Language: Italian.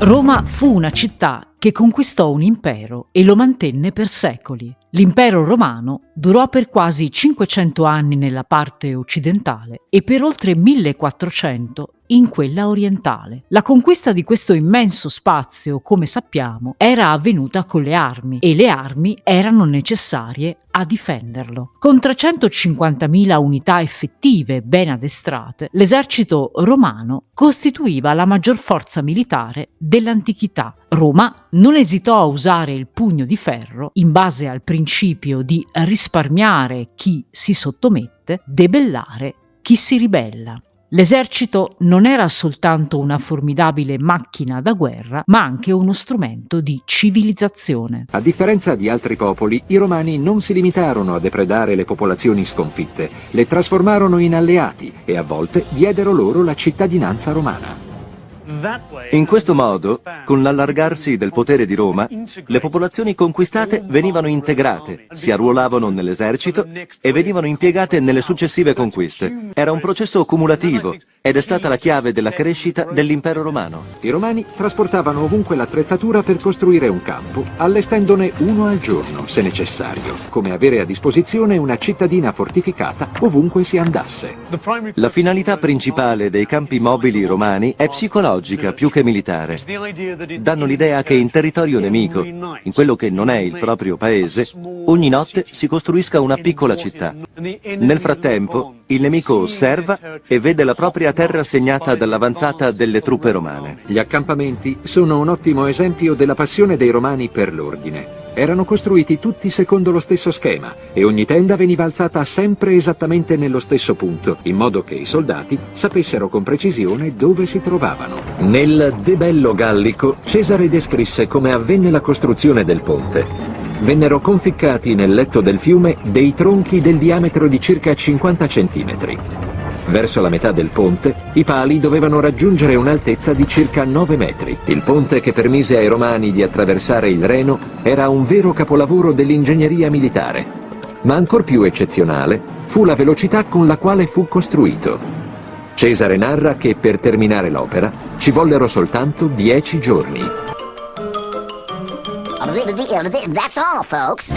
Roma fu una città che conquistò un impero e lo mantenne per secoli. L'impero romano durò per quasi 500 anni nella parte occidentale e per oltre 1400 in quella orientale. La conquista di questo immenso spazio, come sappiamo, era avvenuta con le armi e le armi erano necessarie a difenderlo. Con 350.000 unità effettive ben addestrate, l'esercito romano costituiva la maggior forza militare dell'antichità. Roma non esitò a usare il pugno di ferro in base al principio di risparmiare chi si sottomette, debellare chi si ribella. L'esercito non era soltanto una formidabile macchina da guerra, ma anche uno strumento di civilizzazione. A differenza di altri popoli, i romani non si limitarono a depredare le popolazioni sconfitte, le trasformarono in alleati e a volte diedero loro la cittadinanza romana. In questo modo, con l'allargarsi del potere di Roma, le popolazioni conquistate venivano integrate, si arruolavano nell'esercito e venivano impiegate nelle successive conquiste. Era un processo cumulativo ed è stata la chiave della crescita dell'impero romano. I romani trasportavano ovunque l'attrezzatura per costruire un campo, allestendone uno al giorno, se necessario, come avere a disposizione una cittadina fortificata ovunque si andasse. La finalità principale dei campi mobili romani è psicologica più che militare. Danno l'idea che in territorio nemico, in quello che non è il proprio paese, ogni notte si costruisca una piccola città. Nel frattempo, il nemico osserva e vede la propria terra segnata dall'avanzata delle truppe romane. Gli accampamenti sono un ottimo esempio della passione dei romani per l'ordine. Erano costruiti tutti secondo lo stesso schema e ogni tenda veniva alzata sempre esattamente nello stesso punto, in modo che i soldati sapessero con precisione dove si trovavano. Nel De Bello Gallico, Cesare descrisse come avvenne la costruzione del ponte vennero conficcati nel letto del fiume dei tronchi del diametro di circa 50 cm. Verso la metà del ponte, i pali dovevano raggiungere un'altezza di circa 9 metri. Il ponte che permise ai romani di attraversare il Reno era un vero capolavoro dell'ingegneria militare. Ma ancor più eccezionale fu la velocità con la quale fu costruito. Cesare narra che per terminare l'opera ci vollero soltanto 10 giorni. That's all, folks.